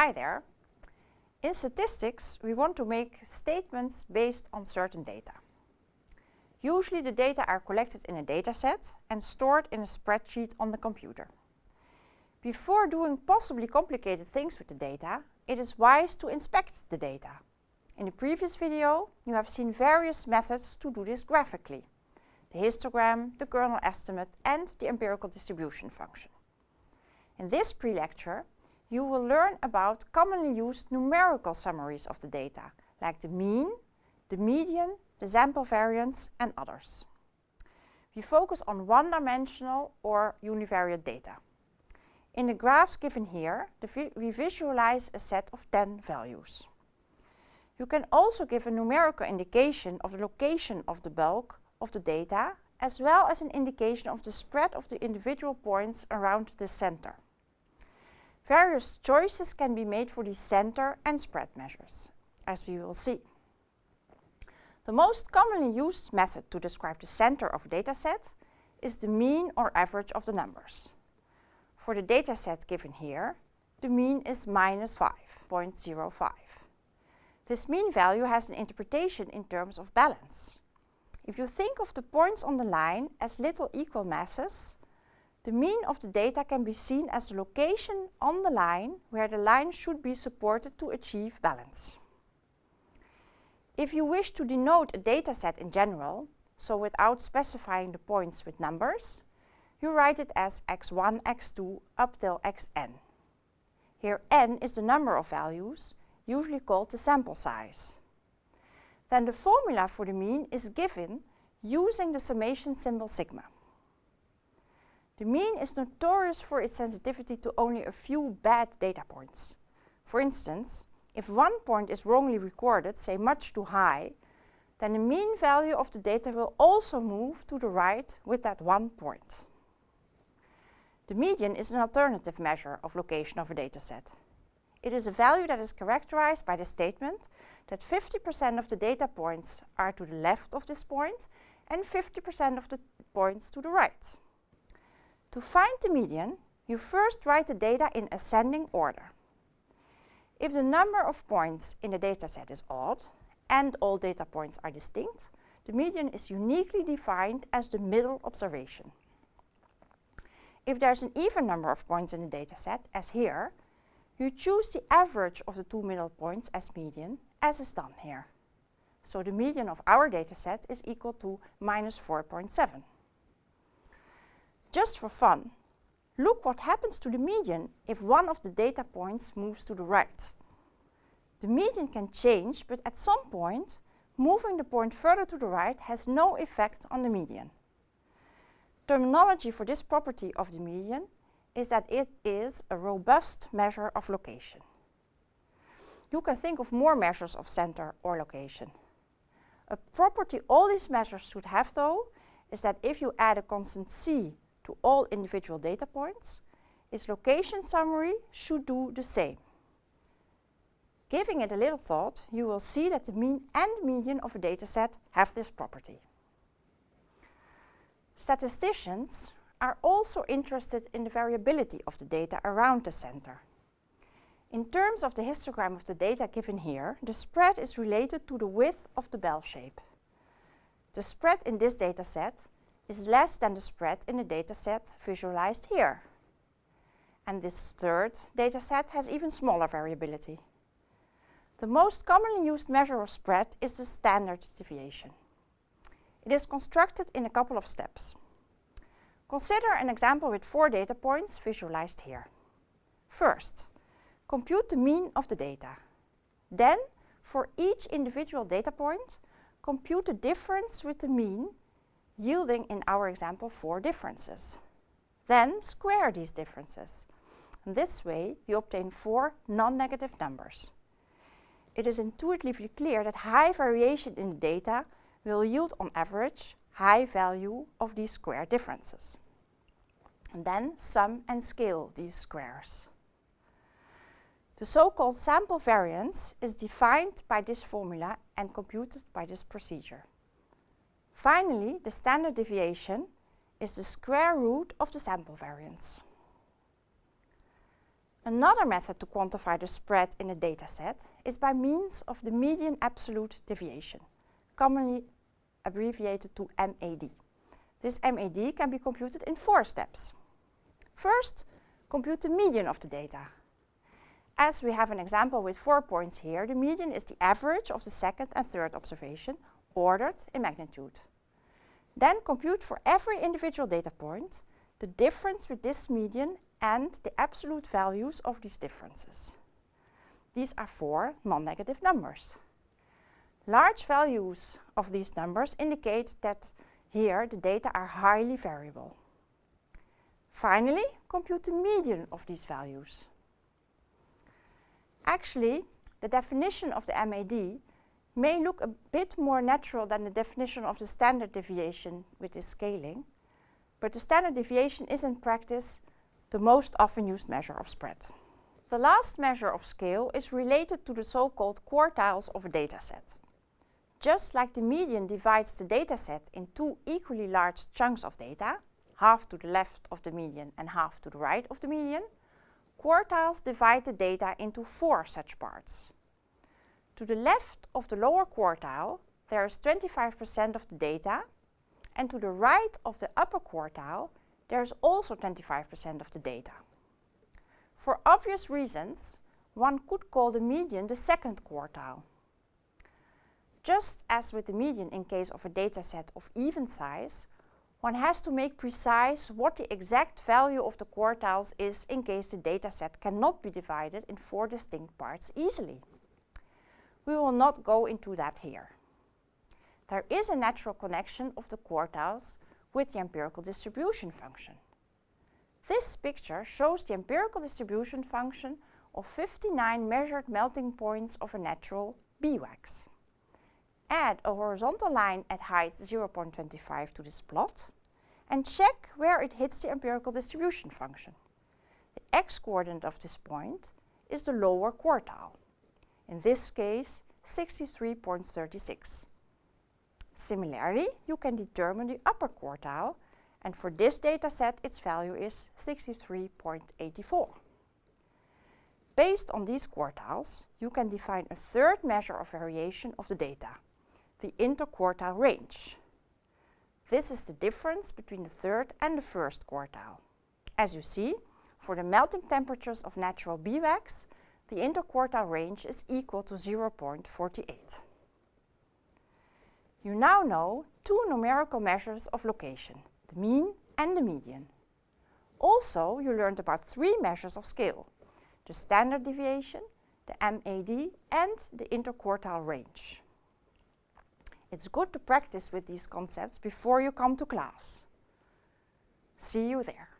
Hi there. In statistics, we want to make statements based on certain data. Usually the data are collected in a dataset and stored in a spreadsheet on the computer. Before doing possibly complicated things with the data, it is wise to inspect the data. In the previous video, you have seen various methods to do this graphically. The histogram, the kernel estimate and the empirical distribution function. In this pre-lecture, you will learn about commonly used numerical summaries of the data, like the mean, the median, the sample variance and others. We focus on one-dimensional or univariate data. In the graphs given here, vi we visualize a set of 10 values. You can also give a numerical indication of the location of the bulk of the data, as well as an indication of the spread of the individual points around the center. Various choices can be made for the center and spread measures, as we will see. The most commonly used method to describe the center of a dataset is the mean or average of the numbers. For the dataset given here, the mean is minus 5.05. This mean value has an interpretation in terms of balance. If you think of the points on the line as little equal masses, the mean of the data can be seen as the location on the line where the line should be supported to achieve balance. If you wish to denote a dataset in general, so without specifying the points with numbers, you write it as x1, x2 up till xn. Here n is the number of values, usually called the sample size. Then the formula for the mean is given using the summation symbol sigma. The mean is notorious for its sensitivity to only a few bad data points. For instance, if one point is wrongly recorded, say much too high, then the mean value of the data will also move to the right with that one point. The median is an alternative measure of location of a dataset. It is a value that is characterized by the statement that 50% of the data points are to the left of this point and 50% of the points to the right. To find the median, you first write the data in ascending order. If the number of points in the dataset is odd and all data points are distinct, the median is uniquely defined as the middle observation. If there's an even number of points in the dataset, as here, you choose the average of the two middle points as median, as is done here. So the median of our dataset is equal to minus 4.7. Just for fun, look what happens to the median if one of the data points moves to the right. The median can change, but at some point, moving the point further to the right has no effect on the median. Terminology for this property of the median is that it is a robust measure of location. You can think of more measures of center or location. A property all these measures should have though is that if you add a constant c to all individual data points, its location summary should do the same. Giving it a little thought, you will see that the mean and median of a dataset have this property. Statisticians are also interested in the variability of the data around the center. In terms of the histogram of the data given here, the spread is related to the width of the bell shape. The spread in this dataset is less than the spread in the dataset visualized here. And this third dataset has even smaller variability. The most commonly used measure of spread is the standard deviation. It is constructed in a couple of steps. Consider an example with four data points visualized here. First, compute the mean of the data. Then, for each individual data point, compute the difference with the mean, yielding in our example four differences. Then square these differences. And this way, you obtain four non-negative numbers. It is intuitively clear that high variation in the data will yield on average high value of these square differences. And then sum and scale these squares. The so-called sample variance is defined by this formula and computed by this procedure. Finally, the standard deviation is the square root of the sample variance. Another method to quantify the spread in a dataset is by means of the median absolute deviation, commonly abbreviated to MAD. This MAD can be computed in four steps. First, compute the median of the data. As we have an example with four points here, the median is the average of the second and third observation, ordered in magnitude. Then compute for every individual data point the difference with this median and the absolute values of these differences. These are four non-negative numbers. Large values of these numbers indicate that here the data are highly variable. Finally, compute the median of these values. Actually, the definition of the MAD may look a bit more natural than the definition of the standard deviation with this scaling, but the standard deviation is in practice the most often used measure of spread. The last measure of scale is related to the so-called quartiles of a dataset. Just like the median divides the dataset in two equally large chunks of data, half to the left of the median and half to the right of the median, quartiles divide the data into four such parts. To the left of the lower quartile, there is 25% of the data, and to the right of the upper quartile, there is also 25% of the data. For obvious reasons, one could call the median the second quartile. Just as with the median in case of a dataset of even size, one has to make precise what the exact value of the quartiles is in case the dataset cannot be divided in four distinct parts easily. We will not go into that here. There is a natural connection of the quartiles with the empirical distribution function. This picture shows the empirical distribution function of 59 measured melting points of a natural beeswax. Add a horizontal line at height 0.25 to this plot and check where it hits the empirical distribution function. The x-coordinate of this point is the lower quartile, in this case 63.36. Similarly, you can determine the upper quartile, and for this data set, its value is 63.84. Based on these quartiles, you can define a third measure of variation of the data, the interquartile range. This is the difference between the third and the first quartile. As you see, for the melting temperatures of natural beeswax, the interquartile range is equal to 0.48. You now know two numerical measures of location, the mean and the median. Also, you learned about three measures of scale, the standard deviation, the MAD and the interquartile range. It's good to practice with these concepts before you come to class. See you there.